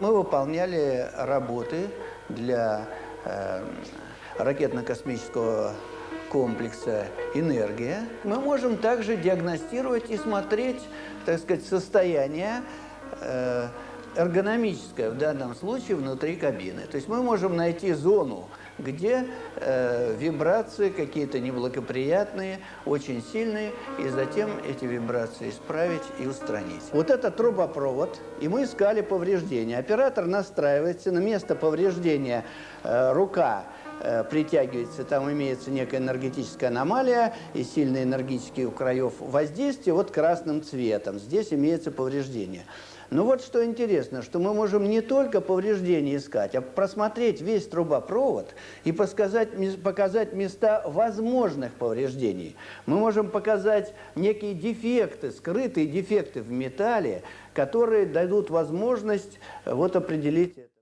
Мы выполняли работы для э, ракетно-космического комплекса «Энергия». Мы можем также диагностировать и смотреть, так сказать, состояние э, эргономическое в данном случае внутри кабины. То есть мы можем найти зону, где э, вибрации какие-то неблагоприятные, очень сильные, и затем эти вибрации исправить и устранить. Вот это трубопровод, и мы искали повреждения. Оператор настраивается на место повреждения э, рука э, притягивается, там имеется некая энергетическая аномалия и сильные энергетические у краев воздействия вот красным цветом. Здесь имеется повреждение. Но вот что интересно, что мы можем не только повреждения искать, а просмотреть весь трубопровод и показать, показать места возможных повреждений. Мы можем показать некие дефекты, скрытые дефекты в металле, которые дадут возможность вот определить это.